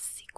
classic.